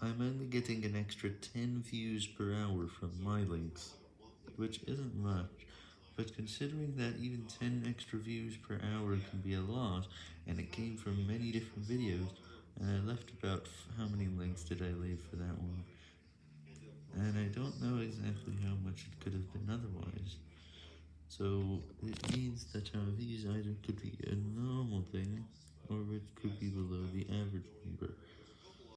I'm only getting an extra 10 views per hour from my links, which isn't much, but considering that even 10 extra views per hour can be a lot, and it came from many different videos, and I left about, how many links did I leave for that one, and I don't know exactly how much it could have been otherwise, so it means that our views either could be a normal thing, or it could be below.